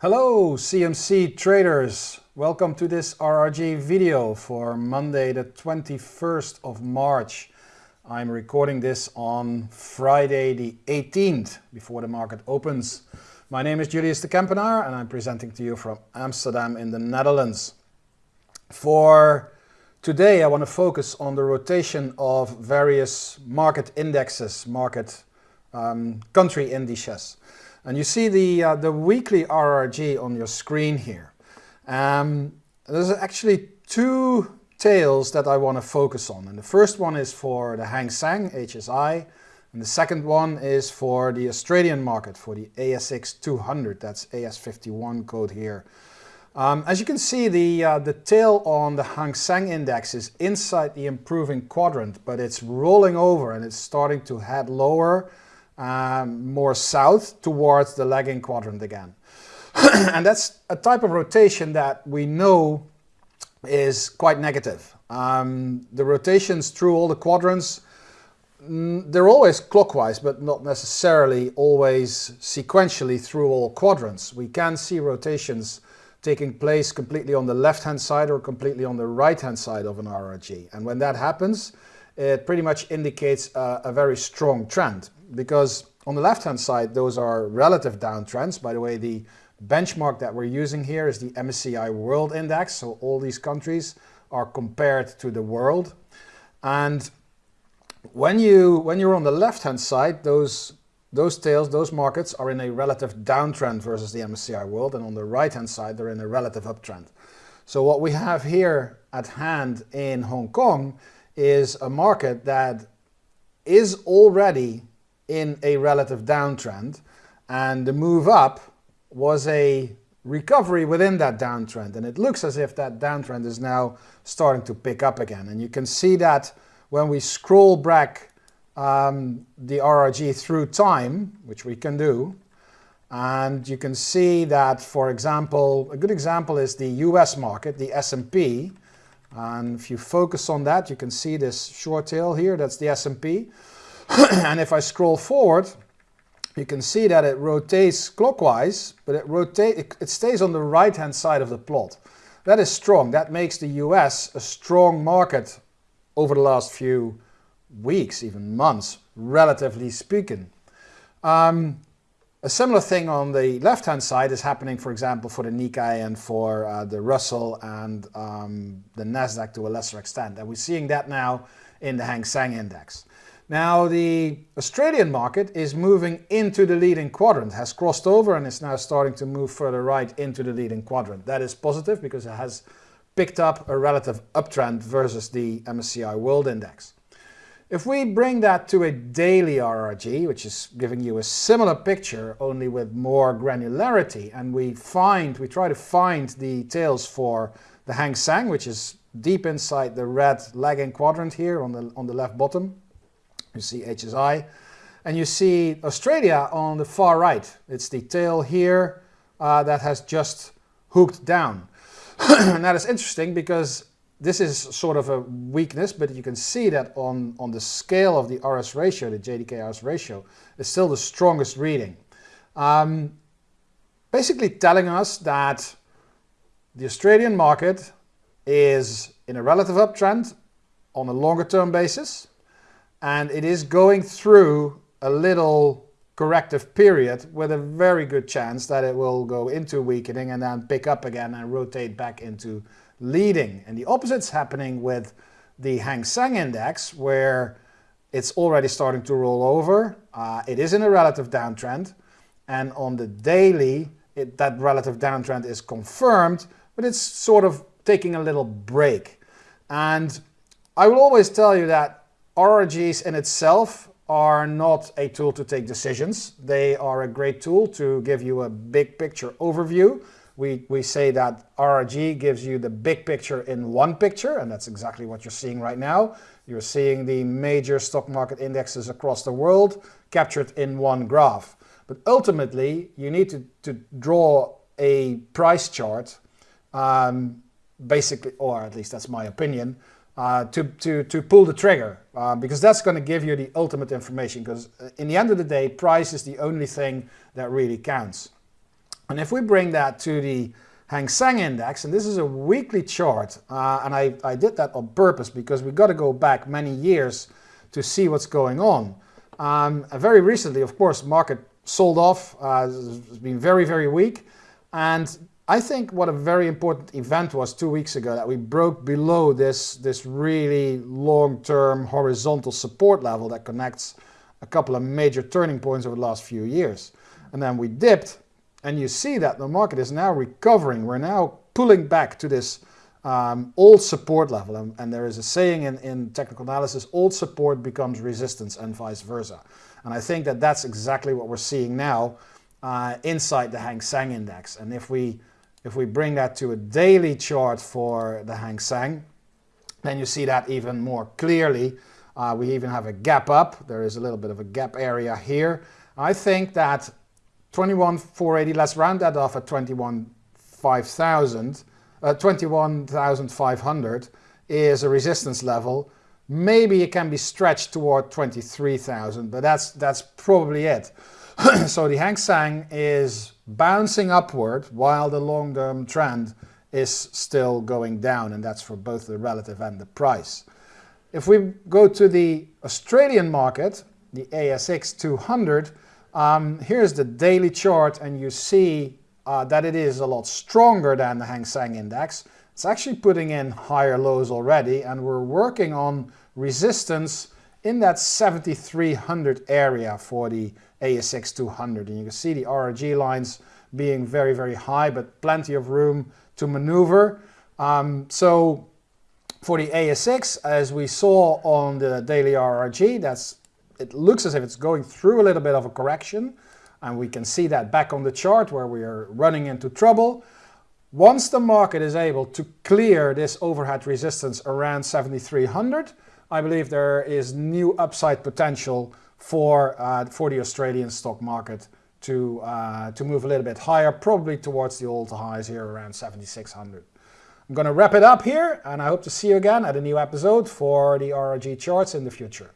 Hello CMC traders, welcome to this RRG video for Monday the 21st of March. I'm recording this on Friday the 18th before the market opens. My name is Julius de Kempenaar and I'm presenting to you from Amsterdam in the Netherlands. For today I want to focus on the rotation of various market indexes, market um, country indices. And you see the, uh, the weekly RRG on your screen here. Um, there's actually two tails that I want to focus on. And the first one is for the Hang Seng, HSI, and the second one is for the Australian market, for the ASX 200, that's AS51 code here. Um, as you can see, the, uh, the tail on the Hang Seng index is inside the improving quadrant, but it's rolling over and it's starting to head lower um, more south towards the lagging quadrant again. and that's a type of rotation that we know is quite negative. Um, the rotations through all the quadrants, mm, they're always clockwise, but not necessarily always sequentially through all quadrants. We can see rotations taking place completely on the left-hand side or completely on the right-hand side of an RRG. And when that happens, it pretty much indicates a, a very strong trend because on the left-hand side, those are relative downtrends. By the way, the benchmark that we're using here is the MSCI World Index. So all these countries are compared to the world. And when, you, when you're on the left-hand side, those, those tails, those markets are in a relative downtrend versus the MSCI World. And on the right-hand side, they're in a relative uptrend. So what we have here at hand in Hong Kong is a market that is already in a relative downtrend and the move up was a recovery within that downtrend and it looks as if that downtrend is now starting to pick up again. And you can see that when we scroll back um, the RRG through time which we can do and you can see that for example a good example is the US market the S&P and if you focus on that you can see this short tail here that's the S&P and if I scroll forward, you can see that it rotates clockwise, but it, rotate, it, stays on the right-hand side of the plot. That is strong. That makes the US a strong market over the last few weeks, even months, relatively speaking. Um, a similar thing on the left-hand side is happening, for example, for the Nikkei and for uh, the Russell and um, the Nasdaq to a lesser extent. And we're seeing that now in the Hang Seng Index. Now the Australian market is moving into the leading quadrant, has crossed over and is now starting to move further right into the leading quadrant. That is positive because it has picked up a relative uptrend versus the MSCI World Index. If we bring that to a daily RRG, which is giving you a similar picture, only with more granularity, and we find, we try to find the tails for the Hang Seng, which is deep inside the red lagging quadrant here on the, on the left bottom, you see HSI. And you see Australia on the far right. It's the tail here uh, that has just hooked down. and that is interesting because this is sort of a weakness, but you can see that on, on the scale of the RS ratio, the JDK RS ratio, is still the strongest reading. Um, basically telling us that the Australian market is in a relative uptrend on a longer term basis and it is going through a little corrective period with a very good chance that it will go into weakening and then pick up again and rotate back into leading. And the opposite's happening with the Hang Seng index where it's already starting to roll over. Uh, it is in a relative downtrend and on the daily it, that relative downtrend is confirmed but it's sort of taking a little break. And I will always tell you that RRGs in itself are not a tool to take decisions. They are a great tool to give you a big picture overview. We, we say that RRG gives you the big picture in one picture, and that's exactly what you're seeing right now. You're seeing the major stock market indexes across the world captured in one graph. But ultimately, you need to, to draw a price chart, um, basically, or at least that's my opinion, uh, to, to, to pull the trigger uh, because that's going to give you the ultimate information because uh, in the end of the day price is the only thing that really counts. And if we bring that to the Hang Seng Index, and this is a weekly chart, uh, and I, I did that on purpose because we've got to go back many years to see what's going on. Um, very recently, of course, market sold off, uh, it's been very, very weak. And I think what a very important event was two weeks ago that we broke below this, this really long-term horizontal support level that connects a couple of major turning points over the last few years. And then we dipped and you see that the market is now recovering. We're now pulling back to this um, old support level. And, and, there is a saying in, in technical analysis, old support becomes resistance and vice versa. And I think that that's exactly what we're seeing now uh, inside the Hang Seng Index. And if we if we bring that to a daily chart for the Hang Seng, then you see that even more clearly. Uh, we even have a gap up. There is a little bit of a gap area here. I think that 21,480, let's round that off at 21,500, uh, 21,500 is a resistance level. Maybe it can be stretched toward 23,000, but that's, that's probably it. so the Hang Seng is bouncing upward while the long-term trend is still going down and that's for both the relative and the price. If we go to the Australian market, the ASX 200, um, here's the daily chart and you see uh, that it is a lot stronger than the Hang Seng Index. It's actually putting in higher lows already and we're working on resistance in that 7300 area for the ASX 200 and you can see the RRG lines being very, very high, but plenty of room to maneuver. Um, so for the ASX, as we saw on the daily RRG, that's it looks as if it's going through a little bit of a correction. And we can see that back on the chart where we are running into trouble. Once the market is able to clear this overhead resistance around 7300, I believe there is new upside potential for, uh, for the Australian stock market to, uh, to move a little bit higher, probably towards the old highs here around 7600. I'm going to wrap it up here and I hope to see you again at a new episode for the RRG charts in the future.